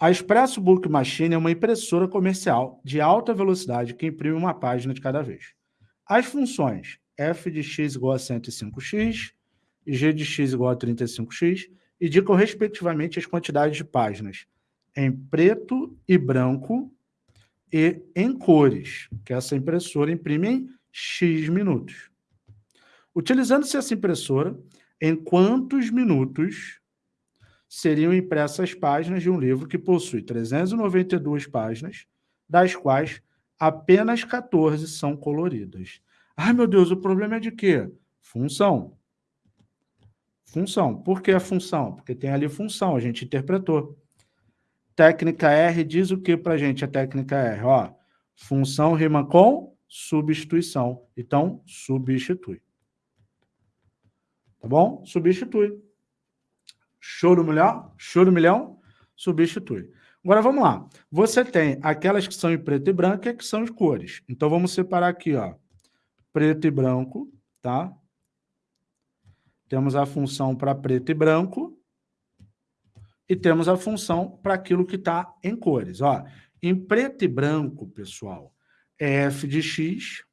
A Expresso Book Machine é uma impressora comercial de alta velocidade que imprime uma página de cada vez. As funções f de x igual a 105x e g de x igual a 35x indicam respectivamente as quantidades de páginas em preto e branco e em cores, que essa impressora imprime em X minutos. Utilizando-se essa impressora, em quantos minutos seriam impressas páginas de um livro que possui 392 páginas, das quais apenas 14 são coloridas. Ai, meu Deus, o problema é de quê? Função. Função. Por que a função? Porque tem ali função, a gente interpretou. Técnica R diz o que para a gente, a técnica R? Ó, função rima com substituição. Então, substitui. Tá bom? Substitui. Show do milhão? Show do milhão? Substitui. Agora, vamos lá. Você tem aquelas que são em preto e branco e que são em cores. Então, vamos separar aqui, ó. Preto e branco, tá? Temos a função para preto e branco e temos a função para aquilo que está em cores. Ó, em preto e branco, pessoal, é f de x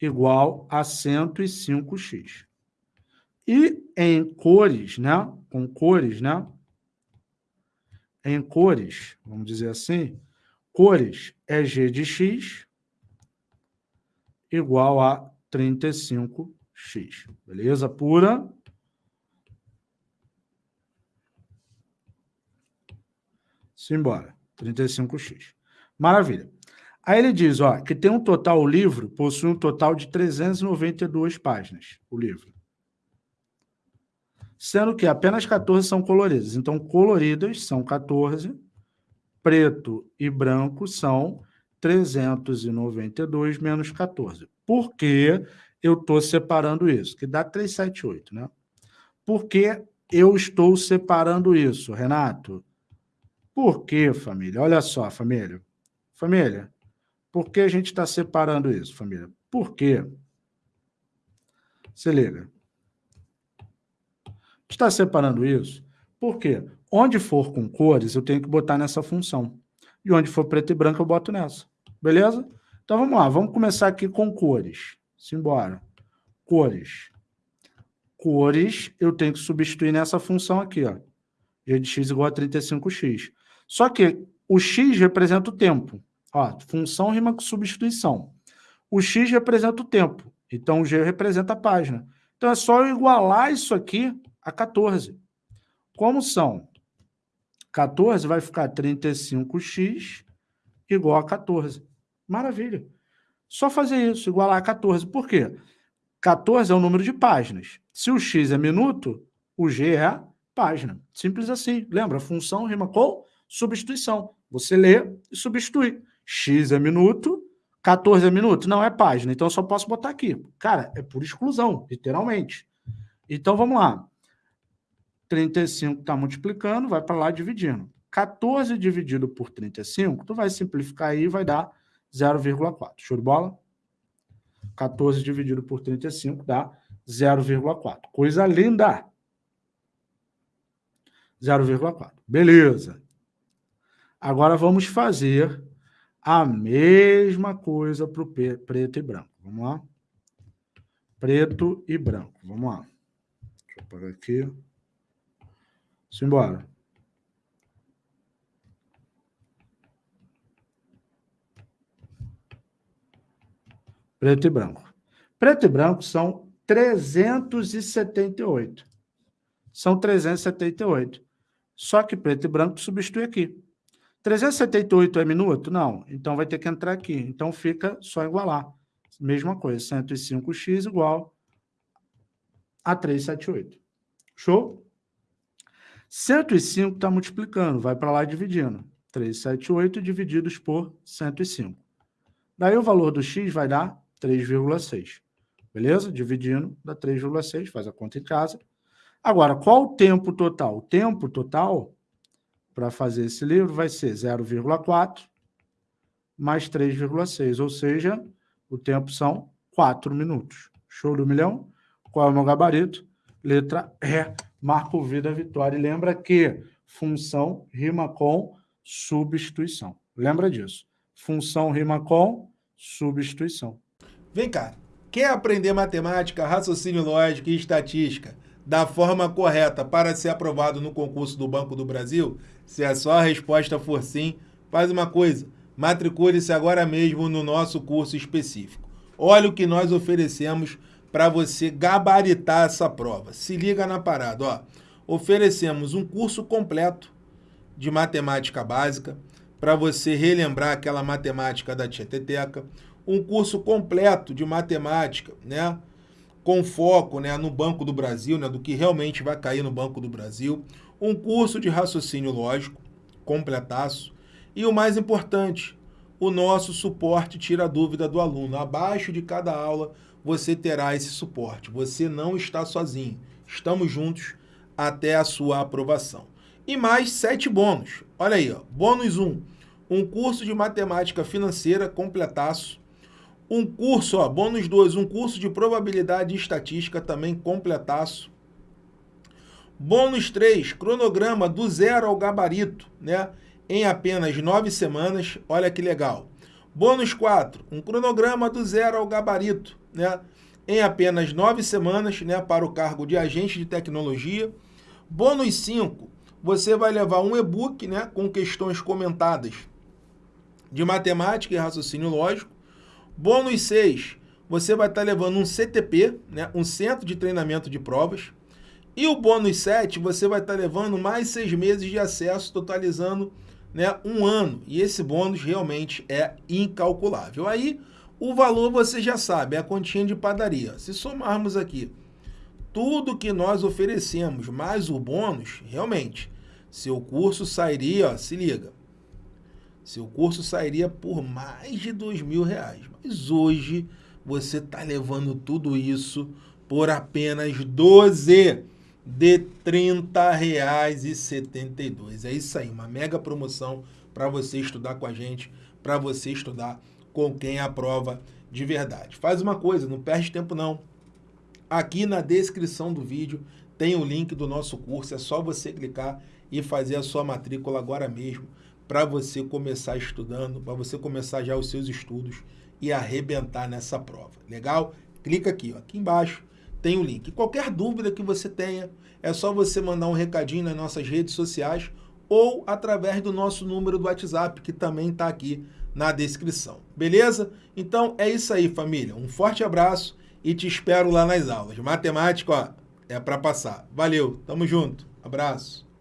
igual a 105x. E em cores, né? Com cores, né? Em cores, vamos dizer assim, cores é g de x igual a 35x. Beleza? Pura. Simbora. 35x. Maravilha. Aí ele diz ó, que tem um total, o livro possui um total de 392 páginas, o livro. Sendo que apenas 14 são coloridas. Então, coloridas são 14, preto e branco são 392 menos 14. Por que eu estou separando isso? Que dá 378, né? Por que eu estou separando isso, Renato? Por quê, família? Olha só, família. Família, por que a gente está separando isso, família? Por quê? Se liga. Está separando isso porque onde for com cores, eu tenho que botar nessa função. E onde for preto e branco, eu boto nessa. Beleza? Então, vamos lá. Vamos começar aqui com cores. Simbora. Cores. Cores, eu tenho que substituir nessa função aqui, ó. G de x igual a 35x. Só que o x representa o tempo. Ó, função rima com substituição. O x representa o tempo. Então, o g representa a página. Então, é só eu igualar isso aqui a 14. Como são 14, vai ficar 35x igual a 14. Maravilha. Só fazer isso, igualar a 14. Por quê? 14 é o número de páginas. Se o x é minuto, o g é página. Simples assim. Lembra? Função rima com substituição. Você lê e substitui. X é minuto, 14 é minuto. Não, é página. Então, eu só posso botar aqui. Cara, é por exclusão, literalmente. Então, vamos lá. 35 está multiplicando, vai para lá dividindo. 14 dividido por 35, tu vai simplificar aí e vai dar 0,4. Show de bola? 14 dividido por 35 dá 0,4. Coisa linda! 0,4. Beleza. Agora vamos fazer a mesma coisa para o preto e branco. Vamos lá? Preto e branco. Vamos lá. Deixa eu apagar aqui. Simbora. Preto e branco. Preto e branco são 378. São 378. Só que preto e branco substitui aqui. 378 é minuto? Não. Então vai ter que entrar aqui. Então fica só igualar. Mesma coisa, 105x igual a 378. Show? 105 está multiplicando, vai para lá dividindo. 378 divididos por 105. Daí o valor do x vai dar 3,6. Beleza? Dividindo, dá 3,6, faz a conta em casa. Agora, qual o tempo total? O tempo total para fazer esse livro vai ser 0,4 mais 3,6, ou seja, o tempo são 4 minutos. Show do milhão? Qual é o meu gabarito? Letra E, Marco Vida Vitória. E lembra que função rima com substituição. Lembra disso. Função rima com substituição. Vem cá, quer aprender matemática, raciocínio lógico e estatística da forma correta para ser aprovado no concurso do Banco do Brasil? Se a sua resposta for sim, faz uma coisa, matricule-se agora mesmo no nosso curso específico. Olha o que nós oferecemos para você gabaritar essa prova. Se liga na parada, ó. Oferecemos um curso completo de matemática básica para você relembrar aquela matemática da Tieteteca, um curso completo de matemática, né? Com foco né, no Banco do Brasil, né, do que realmente vai cair no Banco do Brasil, um curso de raciocínio lógico, completaço, e o mais importante, o nosso suporte tira a dúvida do aluno. Abaixo de cada aula você terá esse suporte. Você não está sozinho. Estamos juntos até a sua aprovação. E mais sete bônus. Olha aí, ó. bônus 1. Um, um curso de matemática financeira completaço. Um curso, ó, bônus 2, um curso de probabilidade e estatística também completaço. Bônus 3, cronograma do zero ao gabarito, né? Em apenas nove semanas. Olha que legal. Bônus 4, um cronograma do zero ao gabarito, né? Em apenas nove semanas, né? Para o cargo de agente de tecnologia. Bônus 5, você vai levar um e-book, né? Com questões comentadas de matemática e raciocínio lógico. Bônus 6, você vai estar levando um CTP, né? Um centro de treinamento de provas. E o bônus 7, você vai estar levando mais seis meses de acesso, totalizando né, um ano. E esse bônus realmente é incalculável. Aí, o valor você já sabe, é a continha de padaria. Se somarmos aqui tudo que nós oferecemos, mais o bônus, realmente, seu curso sairia, ó, se liga, seu curso sairia por mais de dois mil reais. Mas hoje você está levando tudo isso por apenas 12 de R$ 30,72. É isso aí, uma mega promoção para você estudar com a gente, para você estudar com quem aprova de verdade. Faz uma coisa, não perde tempo não. Aqui na descrição do vídeo tem o link do nosso curso, é só você clicar e fazer a sua matrícula agora mesmo para você começar estudando, para você começar já os seus estudos e arrebentar nessa prova. Legal? Clica aqui, ó, aqui embaixo tem o link. Qualquer dúvida que você tenha, é só você mandar um recadinho nas nossas redes sociais ou através do nosso número do WhatsApp, que também está aqui na descrição. Beleza? Então é isso aí, família. Um forte abraço e te espero lá nas aulas. Matemática, ó, é para passar. Valeu, tamo junto. Abraço.